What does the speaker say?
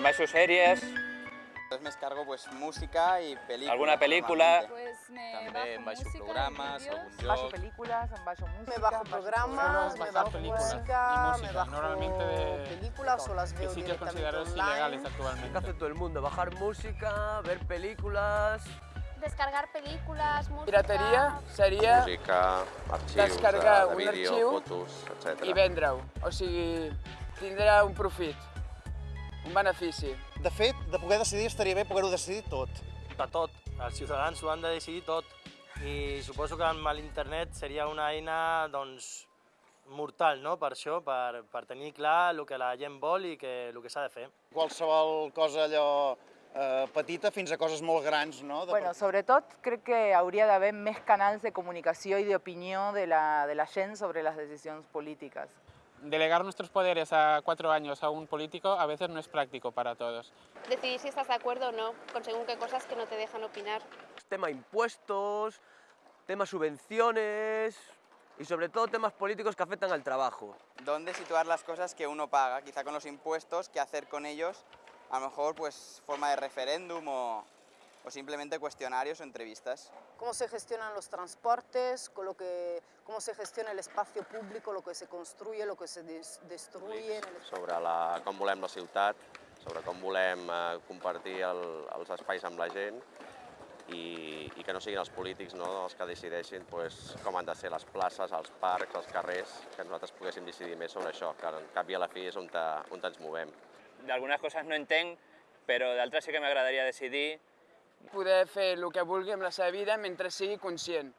Em baixo sèries, Entonces me descargo pues música y películas. alguna normalmente. Pues me També bajo baixo música, programes, vídeos. algun Bajo películas, bajo música. Me bajo programas, me bajo películas y música, me bajo normalmente de- películas o las de veo sitios considerados online. ilegales ¿Qué actualmente. hace todo el mundo? Bajar música, ver películas... Descargar películas, música... Pirateria seria Música, arxius Descargar de, de un vídeo, fotos, etc. i vendre-ho. O sigui, tindrà un profit, un benefici. De fet, de poder decidir estaria bé poder-ho decidir tot. de tot. Els ciutadans ho han de decidir tot. I suposo que amb l'internet seria una eina doncs, mortal no? per això, per, per tenir clar el que la gent vol i que, el que s'ha de fer. Qualsevol cosa allò eh, petita fins a coses molt grans, no? De... Bueno, sobretot crec que hauria d'haver més canals de comunicació i d'opinió de la, de la gent sobre les decisions polítiques. Delegar nuestros poderes a cuatro años a un político a veces no es práctico para todos. Decidir si estás de acuerdo o no con según qué cosas que no te dejan opinar. Tema impuestos, tema subvenciones y sobre todo temas políticos que afectan al trabajo. ¿Dónde situar las cosas que uno paga? Quizá con los impuestos, ¿qué hacer con ellos? A lo mejor pues forma de referéndum o, o simplemente cuestionarios o entrevistas. Cómo se gestionan los transportes, con lo que, cómo se gestiona el espacio público, lo que se construye, lo que se des- destruye. sobre la, com volem la ciutat, sobre com volem eh, compartir el, els espais amb la gent i, i que no siguin els polítics no, els que decideixin pues, com han de ser les places, els parcs, els carrers, que nosaltres poguéssim decidir més sobre això, que en cap i a la fi és on, te, on ens movem. d'algunes coses no entenc, però d'altres sí que m'agradaria decidir. Poder fer el que vulgui amb la seva vida mentre sigui conscient.